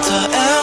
filter